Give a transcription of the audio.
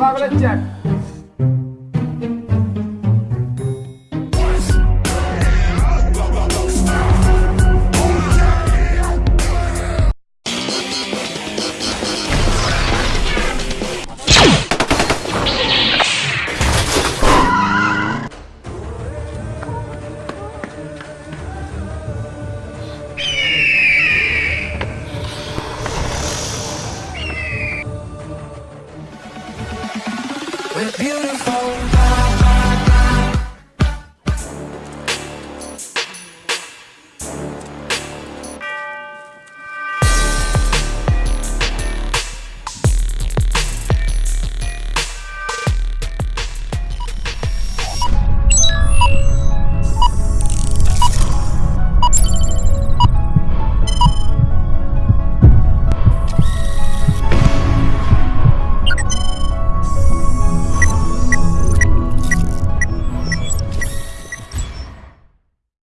我给他剪。We're beautiful.